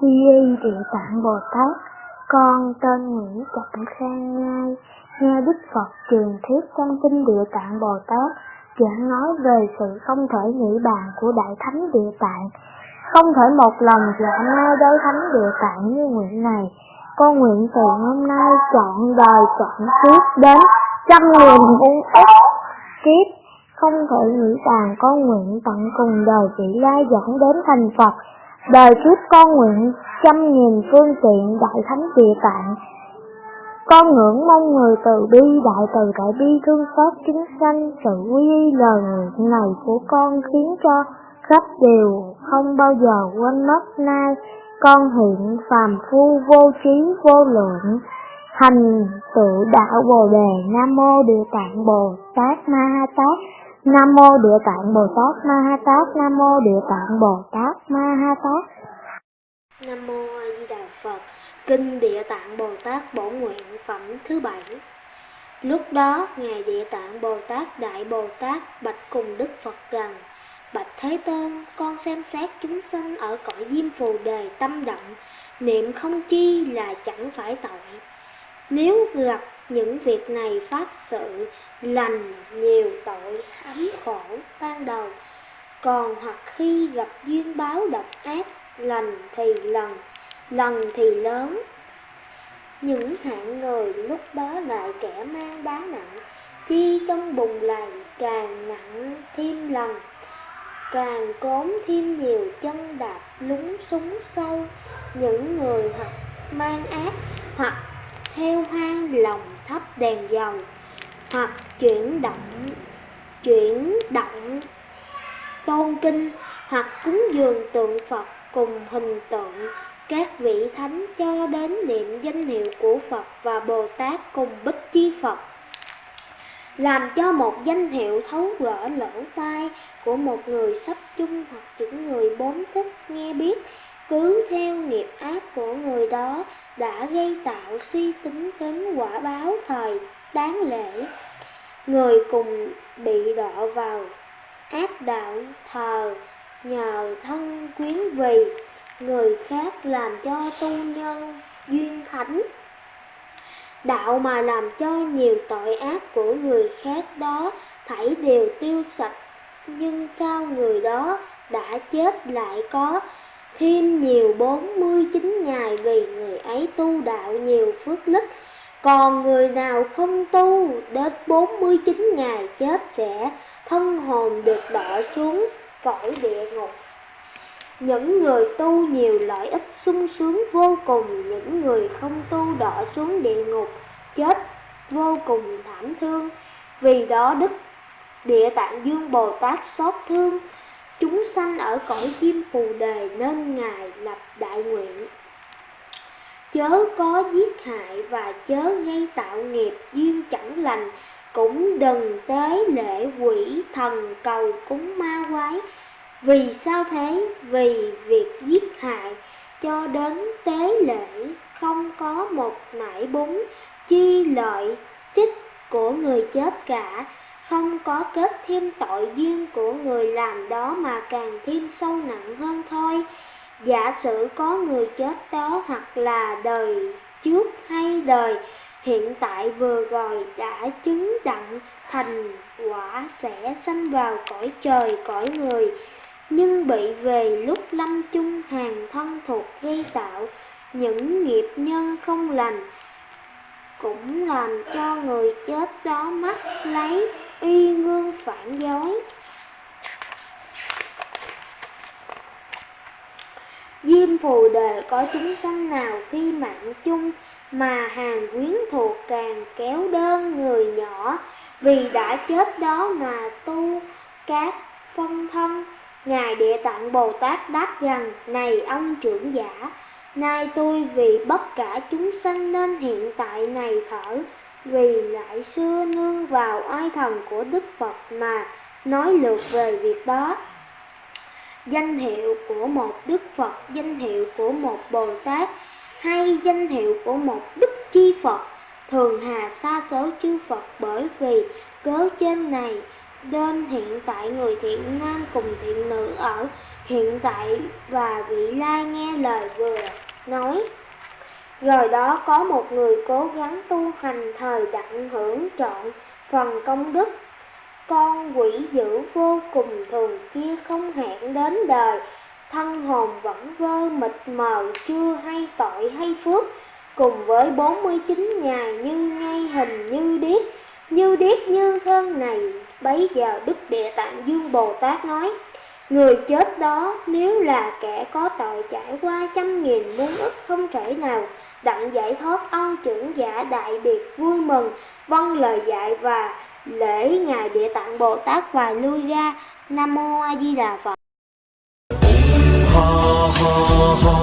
Di y Địa Tạng Bồ Tát, con tên Nguyễn Trọng Khang Nhai, nghe Đức Phật truyền thuyết trong kinh Địa Tạng Bồ Tát, giảng nói về sự không thể nghĩ bàn của Đại Thánh Địa Tạng. Không thể một lòng dạ ngay đối Thánh Địa Tạng như nguyện này, con nguyện từ hôm nay chọn đời chọn kiếp đến trăm nghìn muôn ức kiếp, không thể nghĩ rằng con nguyện tận cùng đời vị lai dẫn đến thành Phật. Đời kiếp con nguyện trăm nghìn phương tiện đại thánh địa tạng. Con ngưỡng mong người từ bi đại từ đại bi thương xót chính sanh sự quy y lời nguyện này của con khiến cho khắp đều không bao giờ quên mất nay con hiện phàm phu vô trí vô lượng thành tựu đạo bồ đề nam mô địa tạng bồ tát ma ha tát. Nam mô địa tạng bồ tát ma ha tát. Nam mô địa tạng bồ tát ma ha tát. Nam Mô A Di Đà Phật. Kinh Địa Tạng Bồ Tát Bổ Nguyện Phẩm thứ bảy. Lúc đó, Ngài Địa Tạng Bồ Tát Đại Bồ Tát bạch cùng Đức Phật rằng Bạch Thế Tôn, con xem xét chúng sanh ở cõi diêm phù đề tâm động Niệm không chi là chẳng phải tội. Nếu gặp những việc này pháp sự Lành nhiều tội ấm khổ ban đầu Còn hoặc khi gặp duyên báo độc ác lành thì lần, lần thì lớn. Những hạng người lúc đó lại kẻ mang đá nặng, chi trong bùng lầy càng nặng thêm lần, càng cốm thêm nhiều chân đạp lúng súng sâu. Những người hoặc mang ác, hoặc theo hang lòng thấp đèn dầu, hoặc chuyển động, chuyển động tôn kinh, hoặc cúng dường tượng Phật cùng hình tượng các vị thánh cho đến niệm danh hiệu của Phật và Bồ Tát cùng bích chi Phật. Làm cho một danh hiệu thấu gỡ lỗ tai của một người sắp chung hoặc những người bốn thích nghe biết, cứ theo nghiệp ác của người đó đã gây tạo suy tính đến quả báo thời, đáng lễ. Người cùng bị đọa vào ác đạo thờ nhờ thân quyến vì. Người khác làm cho tu nhân duyên thánh. Đạo mà làm cho nhiều tội ác của người khác đó thảy đều tiêu sạch, nhưng sao người đó đã chết lại có? Thêm nhiều bốn mươi chín ngày vì người ấy tu đạo nhiều phước lích còn người nào không tu đến bốn mươi chín ngày chết sẽ thân hồn được đọa xuống cõi địa ngục. Những người tu nhiều lợi ích sung sướng vô cùng, những người không tu đọa xuống địa ngục, chết vô cùng thảm thương. Vì đó Đức Địa Tạng Dương Bồ Tát xót thương, chúng sanh ở cõi diêm phù đề nên Ngài lập đại nguyện. Chớ có giết hại và chớ gây tạo nghiệp duyên chẳng lành, cũng đừng tế lễ quỷ thần cầu cúng ma quái. Vì sao thế? Vì việc giết hại cho đến tế lễ không có một nải búng chi lợi chích của người chết cả không có kết thêm tội duyên của người làm đó mà càng thêm sâu nặng hơn thôi. Giả sử có người chết đó hoặc là đời trước hay đời, hiện tại vừa rồi đã chứng đặng, thành quả sẽ sanh vào cõi trời, cõi người. Nhưng bị về lúc lâm chung hàng thân thuộc gây tạo, những nghiệp nhân không lành cũng làm cho người chết đó mắc lấy y ngương phản dối Diêm phù đề có chúng sanh nào khi mạng chung mà hàng quyến thuộc càng kéo đơn người nhỏ vì đã chết đó mà tu các phân thân. Ngài Địa Tạng Bồ Tát đáp rằng, này ông trưởng giả, nay tôi vì bất cả chúng sanh nên hiện tại này thở, vì lại xưa nương vào oai thần của Đức Phật mà nói lược về việc đó. Danh hiệu của một Đức Phật, danh hiệu của một Bồ Tát, hay danh hiệu của một Đức Chi Phật, thường hà xa số chư Phật bởi vì cớ trên này nên hiện tại người thiện nam cùng thiện nữ ở hiện tại và vị lai nghe lời vừa nói rồi đó, có một người cố gắng tu hành thời đặng hưởng trọn phần công đức. Con quỷ dữ vô cùng thường kia không hẹn đến đời. Thân hồn vẫn vơ mịt mờ, chưa hay tội hay phước. Cùng với 49 ngày như ngay hình như điếc như điếc như thân này, bấy giờ đức địa tạng dương bồ tát nói, người chết đó, nếu là kẻ có tội trải qua trăm nghìn muôn ức không thể nào đặng giải thoát ông trưởng giả đại biệt vui mừng vâng lời dạy và lễ ngài địa tạng bồ tát và lui ra. Nam mô a di đà phật. Ha ha ha.